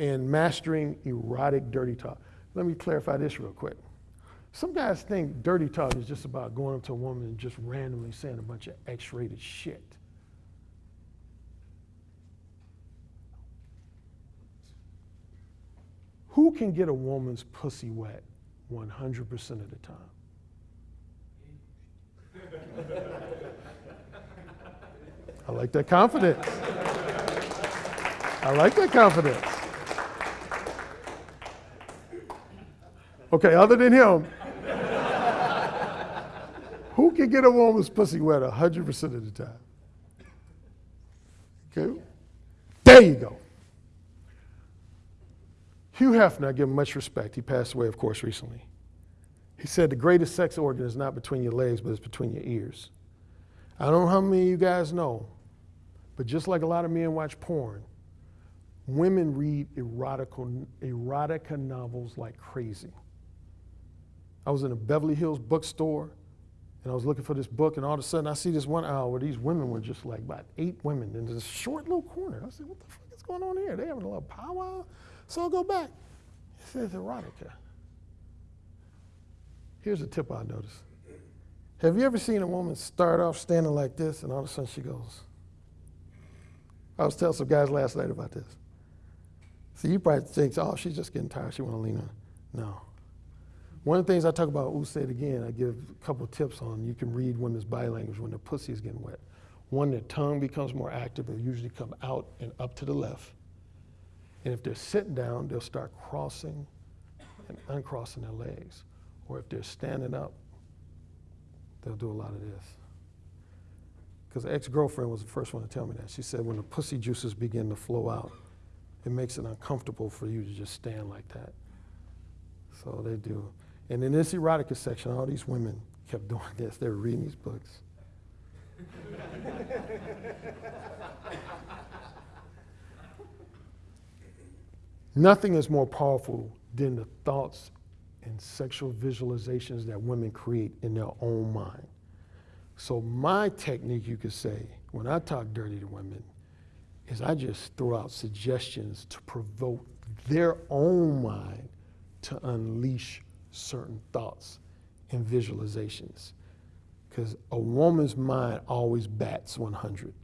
and mastering erotic dirty talk. Let me clarify this real quick. Some guys think dirty talk is just about going up to a woman and just randomly saying a bunch of X rated shit. Who can get a woman's pussy wet 100% of the time? I like that confidence. I like that confidence. Okay, other than him, who can get a woman's pussy wet 100% of the time? Okay, there you go. Hugh Hefner, I give him much respect. He passed away, of course, recently. He said the greatest sex organ is not between your legs, but it's between your ears. I don't know how many of you guys know, but just like a lot of men watch porn, women read erotica, erotica novels like crazy. I was in a Beverly Hills bookstore and I was looking for this book, and all of a sudden I see this one aisle where these women were just like about eight women in this short little corner. I said, What the fuck is going on here? They having a little powwow? So I'll go back. It says erotica. Here's a tip I noticed. Have you ever seen a woman start off standing like this and all of a sudden she goes? I was telling some guys last night about this. So you probably think, oh, she's just getting tired. She want to lean on. No. One of the things I talk about, say it again, I give a couple tips on you can read women's body language when their pussy is getting wet. One, their tongue becomes more active. It usually come out and up to the left. And if they're sitting down, they'll start crossing and uncrossing their legs. Or if they're standing up, they'll do a lot of this. Because the ex-girlfriend was the first one to tell me that. She said when the pussy juices begin to flow out, it makes it uncomfortable for you to just stand like that. So they do. And in this erotica section, all these women kept doing this. They were reading these books. Nothing is more powerful than the thoughts and sexual visualizations that women create in their own mind. So my technique, you could say, when I talk dirty to women, is I just throw out suggestions to provoke their own mind to unleash certain thoughts and visualizations. Because a woman's mind always bats 100.